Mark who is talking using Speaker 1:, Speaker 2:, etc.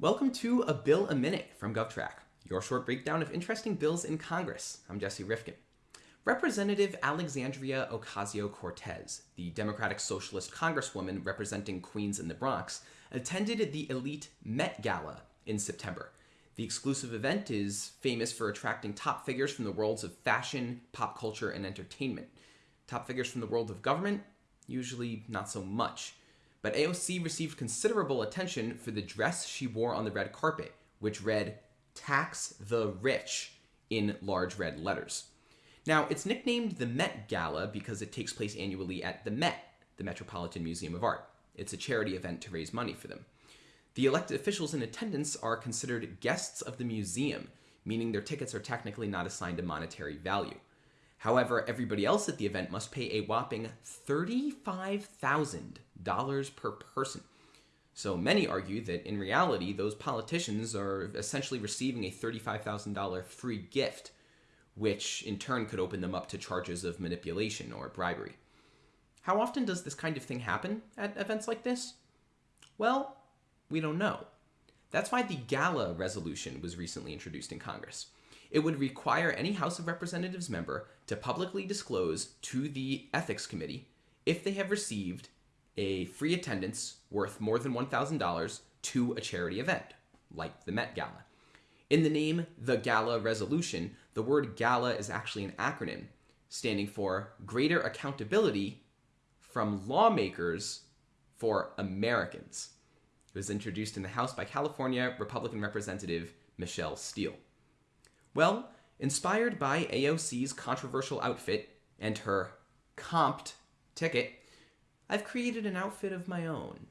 Speaker 1: Welcome to A Bill a Minute from GovTrack, your short breakdown of interesting bills in Congress. I'm Jesse Rifkin. Representative Alexandria Ocasio Cortez, the Democratic Socialist Congresswoman representing Queens and the Bronx, attended the elite Met Gala in September. The exclusive event is famous for attracting top figures from the worlds of fashion, pop culture, and entertainment. Top figures from the world of government? Usually not so much but AOC received considerable attention for the dress she wore on the red carpet, which read, Tax the Rich, in large red letters. Now, it's nicknamed the Met Gala because it takes place annually at the Met, the Metropolitan Museum of Art. It's a charity event to raise money for them. The elected officials in attendance are considered guests of the museum, meaning their tickets are technically not assigned a monetary value. However, everybody else at the event must pay a whopping $35,000 per person. So many argue that in reality, those politicians are essentially receiving a $35,000 free gift, which in turn could open them up to charges of manipulation or bribery. How often does this kind of thing happen at events like this? Well, we don't know. That's why the Gala resolution was recently introduced in Congress it would require any House of Representatives member to publicly disclose to the Ethics Committee if they have received a free attendance worth more than $1,000 to a charity event, like the Met Gala. In the name The Gala Resolution, the word gala is actually an acronym standing for Greater Accountability from Lawmakers for Americans. It was introduced in the House by California Republican Representative Michelle Steel. Well, inspired by AOC's controversial outfit and her comped ticket, I've created an outfit of my own.